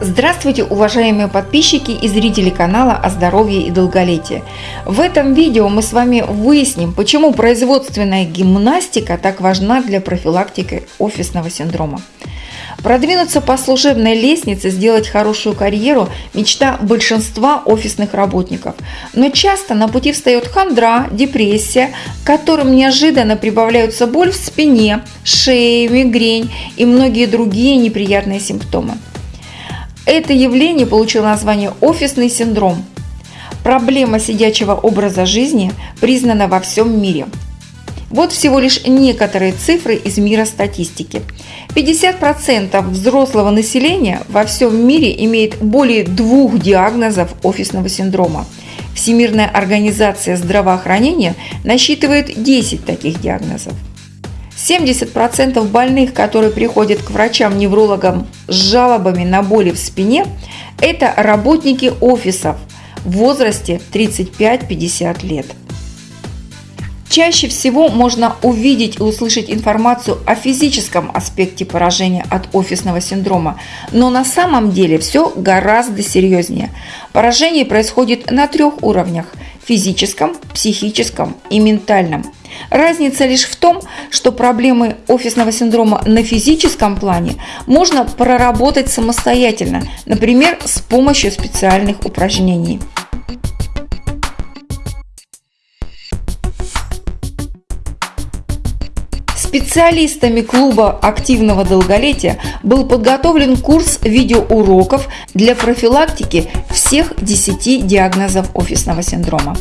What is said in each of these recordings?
Здравствуйте, уважаемые подписчики и зрители канала о здоровье и долголетии. В этом видео мы с вами выясним, почему производственная гимнастика так важна для профилактики офисного синдрома. Продвинуться по служебной лестнице, сделать хорошую карьеру – мечта большинства офисных работников. Но часто на пути встает хандра, депрессия, которым неожиданно прибавляются боль в спине, шее, мигрень и многие другие неприятные симптомы. Это явление получило название «офисный синдром». Проблема сидячего образа жизни признана во всем мире. Вот всего лишь некоторые цифры из мира статистики. 50% взрослого населения во всем мире имеет более двух диагнозов офисного синдрома. Всемирная организация здравоохранения насчитывает 10 таких диагнозов. 70% больных, которые приходят к врачам-неврологам с жалобами на боли в спине, это работники офисов в возрасте 35-50 лет. Чаще всего можно увидеть и услышать информацию о физическом аспекте поражения от офисного синдрома, но на самом деле все гораздо серьезнее. Поражение происходит на трех уровнях – физическом, психическом и ментальном – Разница лишь в том, что проблемы офисного синдрома на физическом плане можно проработать самостоятельно, например, с помощью специальных упражнений. Специалистами клуба активного долголетия был подготовлен курс видеоуроков для профилактики всех 10 диагнозов офисного синдрома.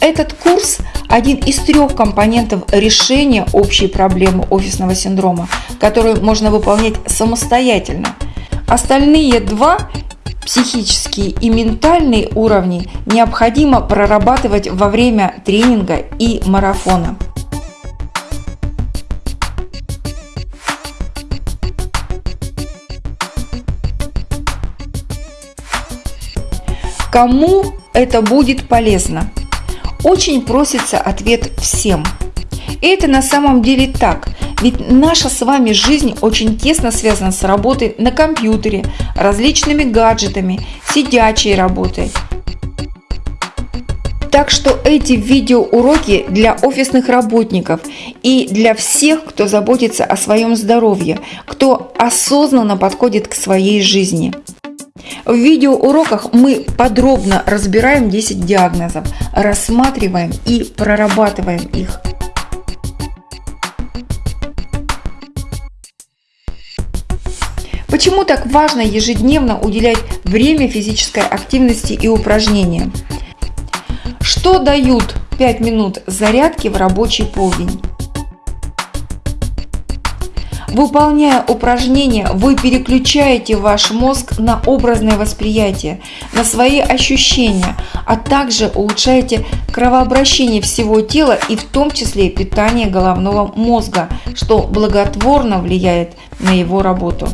Этот курс – один из трех компонентов решения общей проблемы офисного синдрома, которую можно выполнять самостоятельно. Остальные два психические и ментальные уровни необходимо прорабатывать во время тренинга и марафона. Кому это будет полезно? Очень просится ответ всем. И это на самом деле так, ведь наша с вами жизнь очень тесно связана с работой на компьютере, различными гаджетами, сидячей работой. Так что эти видеоуроки для офисных работников и для всех, кто заботится о своем здоровье, кто осознанно подходит к своей жизни. В видеоуроках мы подробно разбираем 10 диагнозов, рассматриваем и прорабатываем их. Почему так важно ежедневно уделять время физической активности и упражнениям? Что дают 5 минут зарядки в рабочий полдень? Выполняя упражнения, вы переключаете ваш мозг на образное восприятие, на свои ощущения, а также улучшаете кровообращение всего тела и в том числе питание головного мозга, что благотворно влияет на его работу.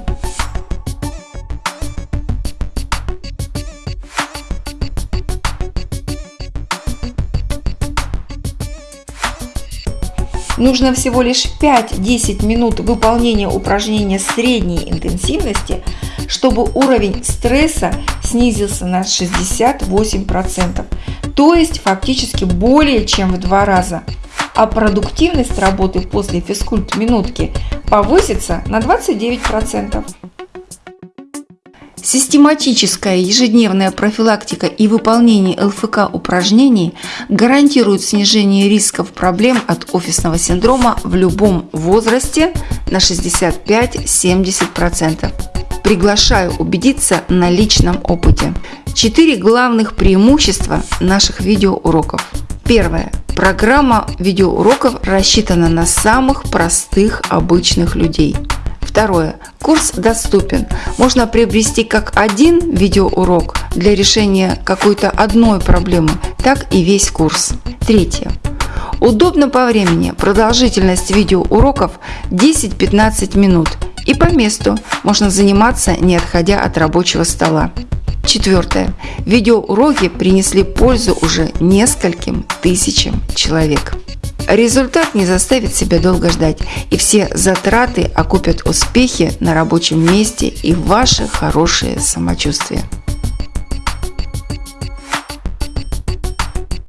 Нужно всего лишь 5-10 минут выполнения упражнения средней интенсивности, чтобы уровень стресса снизился на 68%, то есть фактически более чем в два раза. А продуктивность работы после физкульт-минутки повысится на 29%. Систематическая ежедневная профилактика и выполнение ЛФК упражнений гарантируют снижение рисков проблем от офисного синдрома в любом возрасте на 65-70%. Приглашаю убедиться на личном опыте. Четыре главных преимущества наших видеоуроков. Первое. Программа видеоуроков рассчитана на самых простых обычных людей – Второе. Курс доступен. Можно приобрести как один видеоурок для решения какой-то одной проблемы, так и весь курс. Третье. Удобно по времени. Продолжительность видеоуроков 10-15 минут. И по месту можно заниматься, не отходя от рабочего стола. Четвертое. Видеоуроки принесли пользу уже нескольким тысячам человек. Результат не заставит себя долго ждать, и все затраты окупят успехи на рабочем месте и ваше хорошее самочувствие.